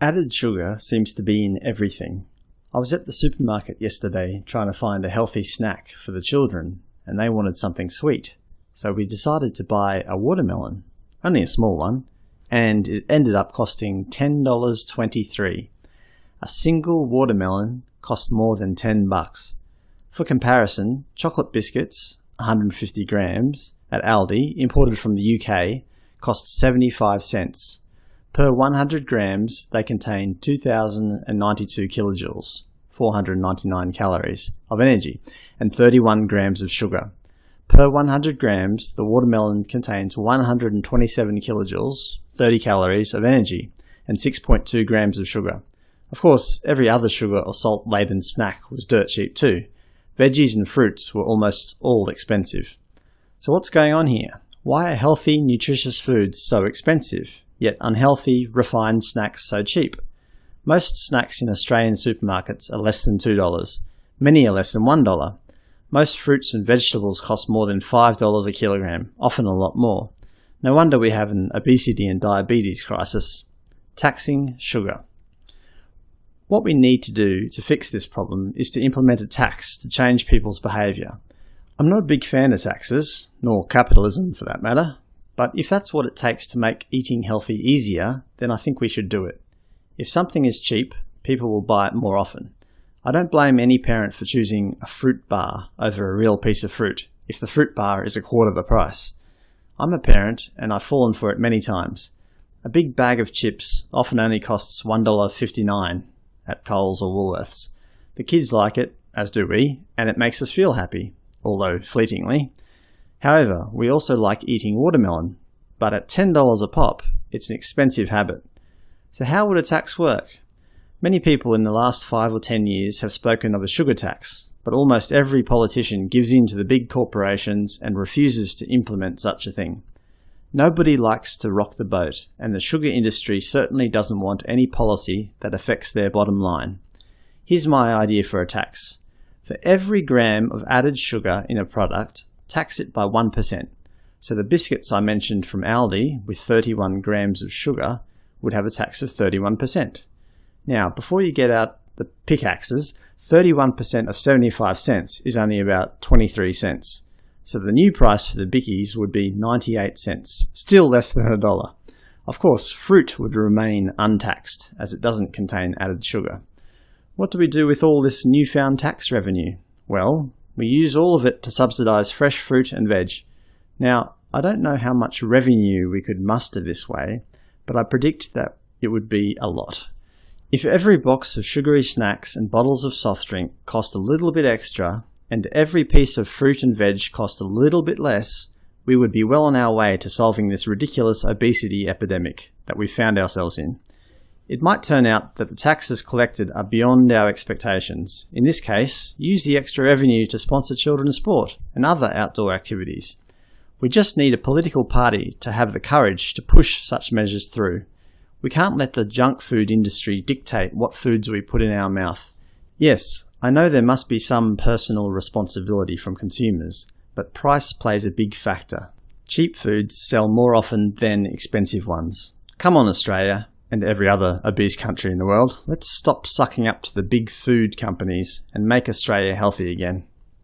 Added sugar seems to be in everything. I was at the supermarket yesterday trying to find a healthy snack for the children, and they wanted something sweet. So we decided to buy a watermelon, only a small one, and it ended up costing $10.23. A single watermelon cost more than 10 bucks. For comparison, chocolate biscuits, 150 grams, at Aldi, imported from the UK, cost 75 cents. Per 100 grams, they contain 2,092 kilojoules, 499 calories, of energy, and 31 grams of sugar. Per 100 grams, the watermelon contains 127 kilojoules, 30 calories, of energy, and 6.2 grams of sugar. Of course, every other sugar or salt-laden snack was dirt cheap too. Veggies and fruits were almost all expensive. So what's going on here? Why are healthy, nutritious foods so expensive? Yet unhealthy, refined snacks so cheap. Most snacks in Australian supermarkets are less than $2. Many are less than $1. Most fruits and vegetables cost more than $5 a kilogram, often a lot more. No wonder we have an obesity and diabetes crisis. Taxing sugar. What we need to do to fix this problem is to implement a tax to change people's behaviour. I'm not a big fan of taxes, nor capitalism for that matter, but if that's what it takes to make eating healthy easier, then I think we should do it. If something is cheap, people will buy it more often. I don't blame any parent for choosing a fruit bar over a real piece of fruit if the fruit bar is a quarter the price. I'm a parent and I've fallen for it many times. A big bag of chips often only costs $1.59 at Coles or Woolworths. The kids like it, as do we, and it makes us feel happy, although fleetingly. However, we also like eating watermelon, but at $10 a pop, it's an expensive habit. So how would a tax work? Many people in the last 5 or 10 years have spoken of a sugar tax, but almost every politician gives in to the big corporations and refuses to implement such a thing. Nobody likes to rock the boat, and the sugar industry certainly doesn't want any policy that affects their bottom line. Here's my idea for a tax. For every gram of added sugar in a product, tax it by 1%. So the biscuits I mentioned from Aldi with 31 grams of sugar would have a tax of 31%. Now, before you get out the pickaxes, 31% of 75 cents is only about 23 cents. So the new price for the bickies would be 98 cents, still less than a dollar. Of course, fruit would remain untaxed, as it doesn't contain added sugar. What do we do with all this newfound tax revenue? Well, we use all of it to subsidise fresh fruit and veg. Now, I don't know how much revenue we could muster this way, but I predict that it would be a lot. If every box of sugary snacks and bottles of soft drink cost a little bit extra, and every piece of fruit and veg cost a little bit less, we would be well on our way to solving this ridiculous obesity epidemic that we found ourselves in. It might turn out that the taxes collected are beyond our expectations. In this case, use the extra revenue to sponsor children's sport and other outdoor activities. We just need a political party to have the courage to push such measures through. We can't let the junk food industry dictate what foods we put in our mouth. Yes, I know there must be some personal responsibility from consumers, but price plays a big factor. Cheap foods sell more often than expensive ones. Come on Australia, and every other obese country in the world, let's stop sucking up to the big food companies and make Australia healthy again.